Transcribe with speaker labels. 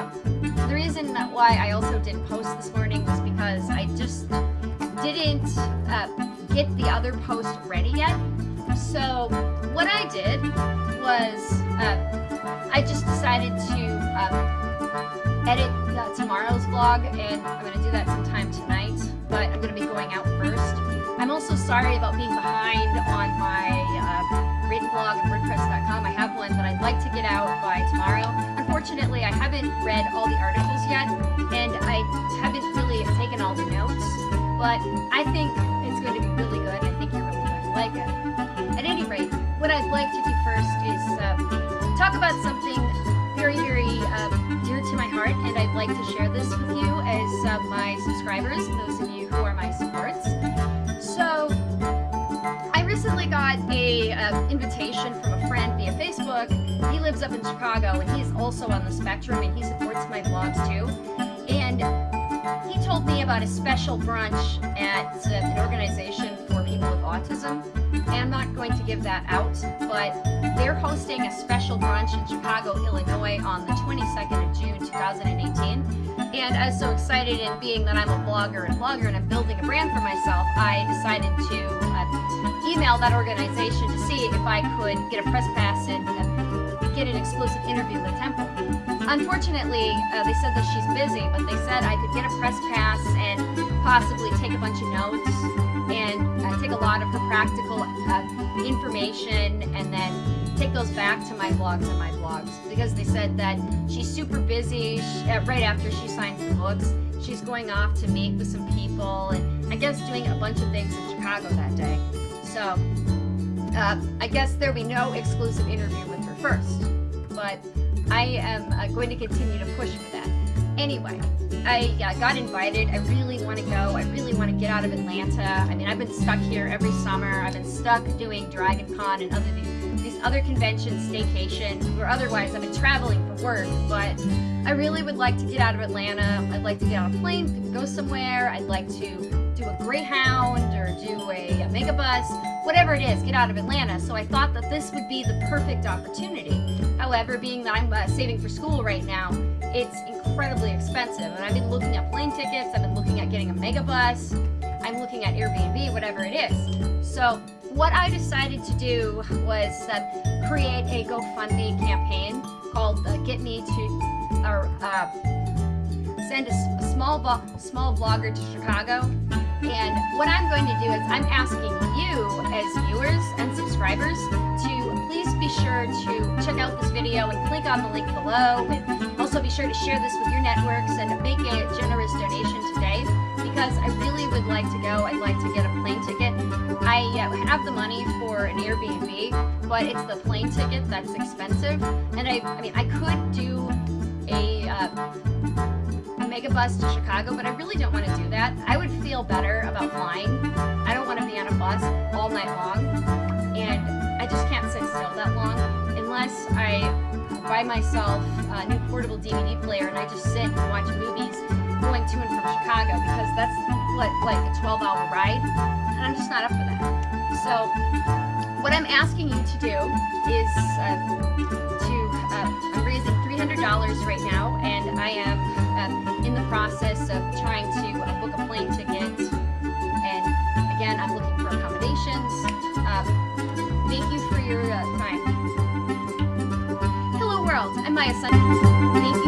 Speaker 1: Um, the reason why I also didn't post this morning was because I just didn't uh, get the other post ready yet. So what I did was uh, I just decided to uh, edit uh, tomorrow's vlog and I'm going to do that sometime tonight, but I'm going to be going out first. I'm also sorry about being behind on my uh, written blog WordPress.com. I have one that I'd like to get out by tomorrow. Unfortunately, I haven't read all the articles yet, and I haven't really taken all the notes, but I think it's going to be really good. I think you're really going to like it. At any rate, what I'd like to do first is talk about something very, very dear to my heart, and I'd like to share this with you as uh, my subscribers, those of you who are my supports. So, uh, invitation from a friend via Facebook. He lives up in Chicago, and he's also on the spectrum, and he supports my vlogs too. And he told me about a special brunch at uh, an organization for people with autism. And I'm not going to give that out, but they're hosting a special brunch in Chicago, Illinois on the 22nd of June 2018. And I was so excited, and being that I'm a blogger and blogger and I'm building a brand for myself, I decided to uh, email that organization to see if I could get a press pass and uh, get an exclusive interview with Temple. Unfortunately, uh, they said that she's busy, but they said I could get a press pass and possibly take a bunch of notes and take a lot of her practical uh, information and then take those back to my blogs and my blogs because they said that she's super busy she, uh, right after she signs the books. She's going off to meet with some people and I guess doing a bunch of things in Chicago that day. So uh, I guess there'll be no exclusive interview with her first, but I am uh, going to continue to push for that. Anyway, I uh, got invited. I really want to go. I really want to get out of Atlanta. I mean, I've been stuck here every summer. I've been stuck doing Dragon Con and other these, these other conventions, staycation, or otherwise I've been traveling for work. But I really would like to get out of Atlanta. I'd like to get on a plane, go somewhere. I'd like to do a Greyhound or do a, a Megabus, whatever it is, get out of Atlanta. So I thought that this would be the perfect opportunity. However, being that I'm uh, saving for school right now, it's incredibly expensive. And I've been looking at plane tickets, I've been looking at getting a Megabus, I'm looking at Airbnb, whatever it is. So what I decided to do was uh, create a GoFundMe campaign called uh, Get Me to, or uh, send a, a small, small blogger to Chicago. And what I'm going to do is I'm asking you as viewers and subscribers to please be sure to check out this video and click on the link below be sure to share this with your networks and make a generous donation today because I really would like to go. I'd like to get a plane ticket. I uh, have the money for an Airbnb, but it's the plane ticket that's expensive. And I, I mean, I could do a, uh, a Megabus to Chicago, but I really don't want to do that. I would feel better about flying. I don't want to be on a bus all night long, and I just can't sit still that long unless I buy myself a new portable DVD player and I just sit and watch movies going to and from Chicago because that's like, like a 12 hour ride and I'm just not up for that. So what I'm asking you to do is uh, to, uh, I'm raising $300 right now and I am uh, in the process of trying to uh, book a plane ticket and again I'm looking for accommodations. Um, thank you for your uh, world, I'm Maya.